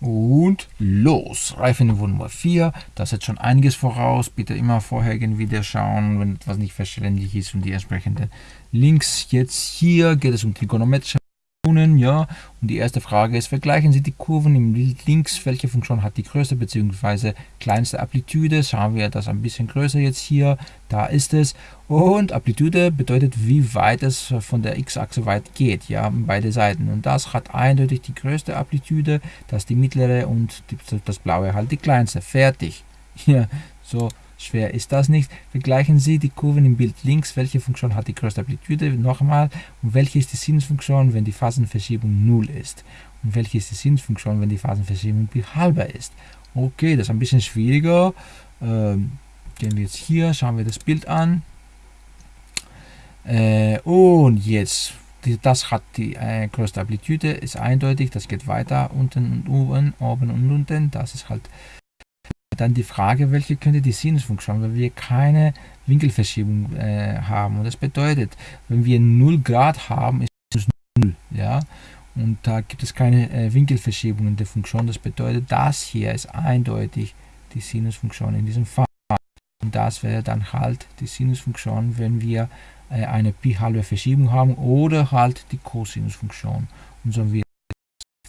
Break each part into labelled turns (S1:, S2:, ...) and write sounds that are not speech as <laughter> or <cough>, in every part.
S1: Und los! Reifenniveau Nummer 4, das hat schon einiges voraus. Bitte immer vorher irgendwie schauen, wenn etwas nicht verständlich ist und die entsprechenden Links. Jetzt hier geht es um trigonometrische Funktionen, ja. Und die erste Frage ist, vergleichen Sie die Kurven im links, welche Funktion hat die größte bzw. kleinste Amplitude. Schauen wir das ein bisschen größer jetzt hier, da ist es. Und Amplitude bedeutet, wie weit es von der x-Achse weit geht, ja, beide Seiten. Und das hat eindeutig die größte Amplitude, das ist die mittlere und das blaue halt die kleinste. Fertig. <laughs> Ja, so Schwer ist das nicht. Vergleichen Sie die Kurven im Bild links. Welche Funktion hat die größte Amplitude? Nochmal. Und welche ist die Sinusfunktion, wenn die Phasenverschiebung 0 ist? Und welche ist die Sinusfunktion, wenn die Phasenverschiebung halber ist? Okay, das ist ein bisschen schwieriger. Ähm, gehen wir jetzt hier, schauen wir das Bild an. Äh, und jetzt, das hat die äh, größte Amplitude, ist eindeutig, das geht weiter, unten und oben, oben und unten, das ist halt dann die Frage, welche könnte die Sinusfunktion, weil wir keine Winkelverschiebung äh, haben. Und das bedeutet, wenn wir 0 Grad haben, ist es 0. Ja? Und da gibt es keine äh, Winkelverschiebung in der Funktion. Das bedeutet, das hier ist eindeutig die Sinusfunktion in diesem Fall. Und das wäre dann halt die Sinusfunktion, wenn wir äh, eine pi-halbe Verschiebung haben oder halt die Cosinusfunktion. Und so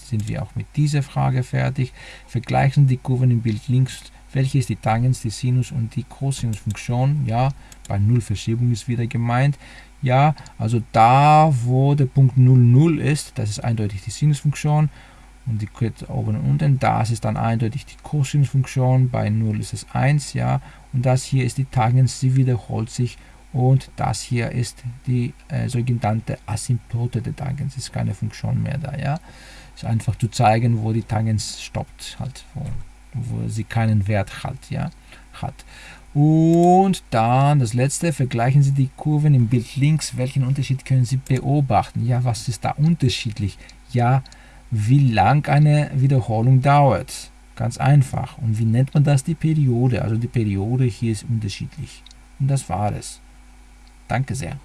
S1: sind wir auch mit dieser Frage fertig. Vergleichen die Kurven im Bild links welche ist die Tangens, die Sinus und die Cosinusfunktion. Ja, bei Null Verschiebung ist wieder gemeint. Ja, also da, wo der Punkt 0, 0 ist, das ist eindeutig die Sinusfunktion. Und die geht oben und unten. Das ist dann eindeutig die Cosinusfunktion. Bei 0 ist es 1, ja. Und das hier ist die Tangens, sie wiederholt sich. Und das hier ist die äh, sogenannte Asymptote der Tangens. Ist keine Funktion mehr da, ja. Ist einfach zu zeigen, wo die Tangens stoppt, halt. Wo wo sie keinen Wert hat. Ja, hat. Und dann das letzte, vergleichen Sie die Kurven im Bild links. Welchen Unterschied können Sie beobachten? Ja, was ist da unterschiedlich? Ja, wie lang eine Wiederholung dauert. Ganz einfach. Und wie nennt man das? Die Periode. Also die Periode hier ist unterschiedlich. Und das war es. Danke sehr.